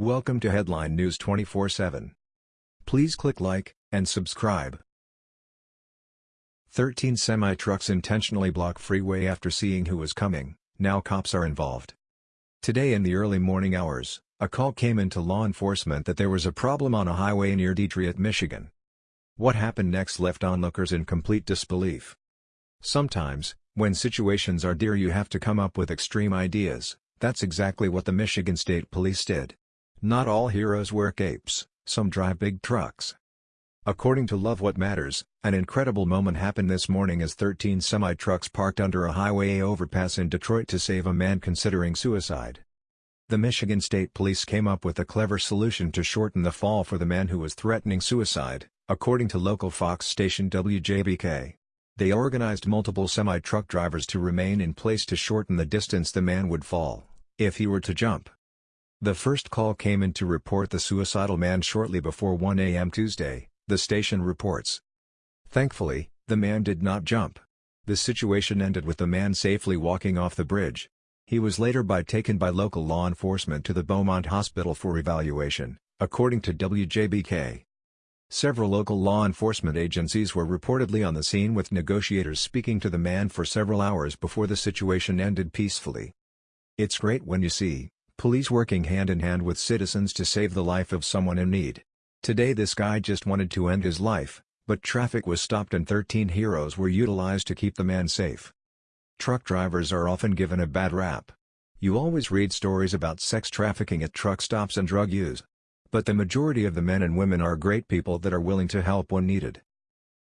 Welcome to Headline News 24/7. Please click like and subscribe. 13 semi-trucks intentionally block freeway after seeing who was coming. Now cops are involved. Today in the early morning hours, a call came into law enforcement that there was a problem on a highway near Detroit, Michigan. What happened next left onlookers in complete disbelief. Sometimes, when situations are dire you have to come up with extreme ideas, that's exactly what the Michigan State Police did. Not all heroes wear capes, some drive big trucks. According to Love What Matters, an incredible moment happened this morning as 13 semi-trucks parked under a highway overpass in Detroit to save a man considering suicide. The Michigan State Police came up with a clever solution to shorten the fall for the man who was threatening suicide, according to local Fox station WJBK. They organized multiple semi-truck drivers to remain in place to shorten the distance the man would fall, if he were to jump. The first call came in to report the suicidal man shortly before 1 a.m. Tuesday, the station reports. Thankfully, the man did not jump. The situation ended with the man safely walking off the bridge. He was later by taken by local law enforcement to the Beaumont Hospital for evaluation, according to WJBK. Several local law enforcement agencies were reportedly on the scene with negotiators speaking to the man for several hours before the situation ended peacefully. It's great when you see Police working hand in hand with citizens to save the life of someone in need. Today this guy just wanted to end his life, but traffic was stopped and 13 heroes were utilized to keep the man safe. Truck drivers are often given a bad rap. You always read stories about sex trafficking at truck stops and drug use. But the majority of the men and women are great people that are willing to help when needed.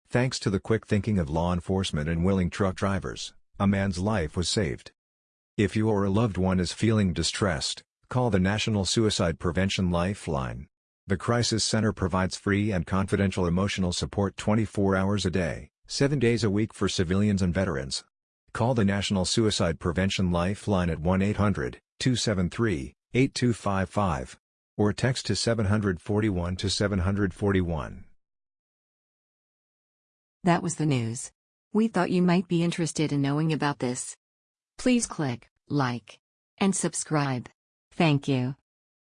Thanks to the quick thinking of law enforcement and willing truck drivers, a man's life was saved. If you or a loved one is feeling distressed, call the National Suicide Prevention Lifeline. The Crisis Center provides free and confidential emotional support 24 hours a day, 7 days a week for civilians and veterans. Call the National Suicide Prevention Lifeline at 1-800-273-8255 or text to 741 to 741. That was the news. We thought you might be interested in knowing about this. Please click like, and subscribe. Thank you.